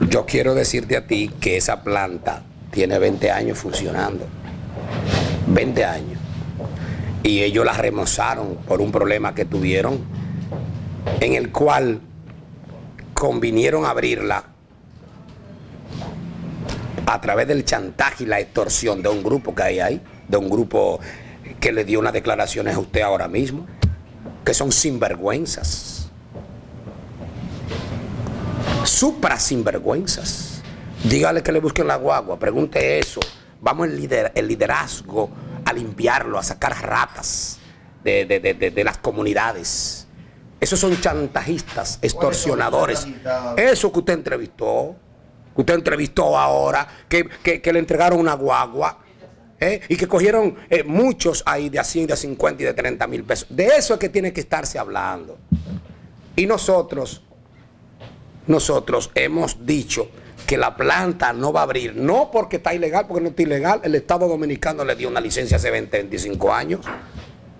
Yo quiero decirte a ti que esa planta tiene 20 años funcionando. 20 años. Y ellos la remozaron por un problema que tuvieron, en el cual convinieron abrirla a través del chantaje y la extorsión de un grupo que hay ahí, de un grupo que le dio unas declaraciones a usted ahora mismo, que son sinvergüenzas. Supra sinvergüenzas. Dígale que le busquen la guagua, pregunte eso. Vamos el, el liderazgo a limpiarlo, a sacar ratas de, las comunidades. Esos son chantajistas, extorsionadores. Eso que usted entrevistó, que usted entrevistó ahora, que, le entregaron una guagua. ¿eh? Y que cogieron eh, muchos ahí de a 100, de a 50 y de 30 mil pesos. De eso es que tiene que estarse hablando. Y nosotros, nosotros hemos dicho que la planta no va a abrir, no porque está ilegal, porque no está ilegal, el Estado Dominicano le dio una licencia hace 20, 25 años,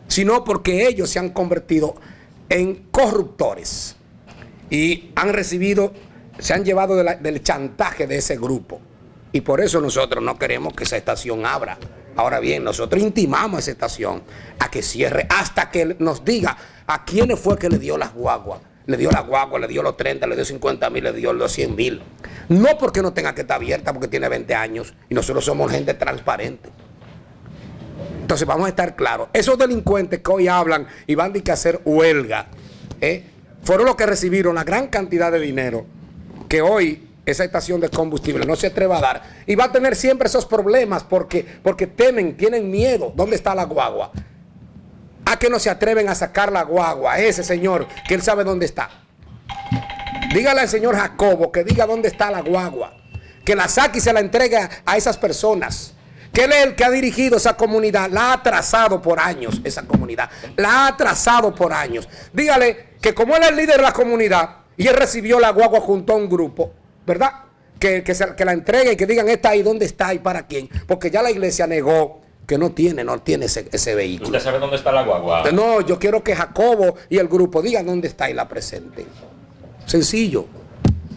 sino porque ellos se han convertido en corruptores y han recibido, se han llevado del chantaje de ese grupo. Y por eso nosotros no queremos que esa estación abra. Ahora bien, nosotros intimamos a esa estación a que cierre hasta que nos diga a quiénes fue que le dio las guaguas le dio la guagua, le dio los 30, le dio 50 mil, le dio los 100 mil. No porque no tenga que estar abierta, porque tiene 20 años y nosotros somos gente transparente. Entonces vamos a estar claros. Esos delincuentes que hoy hablan y van a hacer huelga, ¿eh? fueron los que recibieron la gran cantidad de dinero que hoy esa estación de combustible no se atreva a dar. Y va a tener siempre esos problemas porque, porque temen, tienen miedo. ¿Dónde está la guagua? ¿A que no se atreven a sacar la guagua? Ese señor, que él sabe dónde está. Dígale al señor Jacobo que diga dónde está la guagua. Que la saque y se la entregue a esas personas. Que él es el que ha dirigido esa comunidad. La ha trazado por años, esa comunidad. La ha trazado por años. Dígale que como él es el líder de la comunidad y él recibió la guagua junto a un grupo, ¿verdad? Que, que, que la entregue y que digan, está ahí, ¿dónde está y para quién? Porque ya la iglesia negó que no tiene, no tiene ese, vehículo. ¿Usted sabe dónde está la guagua? No, yo quiero que Jacobo y el grupo digan dónde está y la presenten. Sencillo.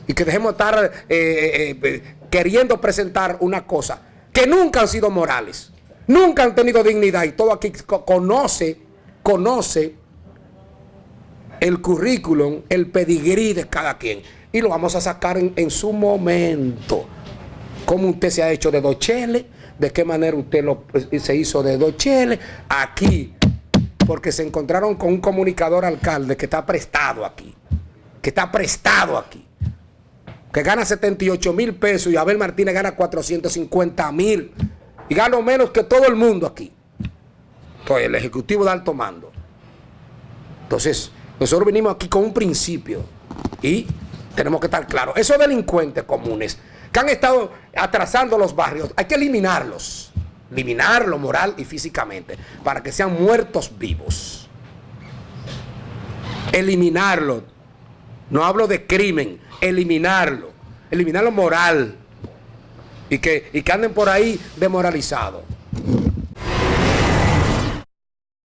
Y que dejemos de estar eh, eh, eh, queriendo presentar una cosa que nunca han sido morales, nunca han tenido dignidad y todo aquí conoce, conoce el currículum, el pedigrí de cada quien. Y lo vamos a sacar en, en su momento. Cómo usted se ha hecho de Dochele, de qué manera usted lo, pues, se hizo de Dochele aquí, porque se encontraron con un comunicador alcalde que está prestado aquí, que está prestado aquí, que gana 78 mil pesos y Abel Martínez gana 450 mil y gana menos que todo el mundo aquí. Entonces, el Ejecutivo de alto mando. Entonces, nosotros venimos aquí con un principio y tenemos que estar claros. Esos delincuentes comunes que han estado atrasando los barrios, hay que eliminarlos. Eliminarlo moral y físicamente, para que sean muertos vivos. Eliminarlo. No hablo de crimen, eliminarlo. Eliminarlo moral. Y que, y que anden por ahí demoralizados.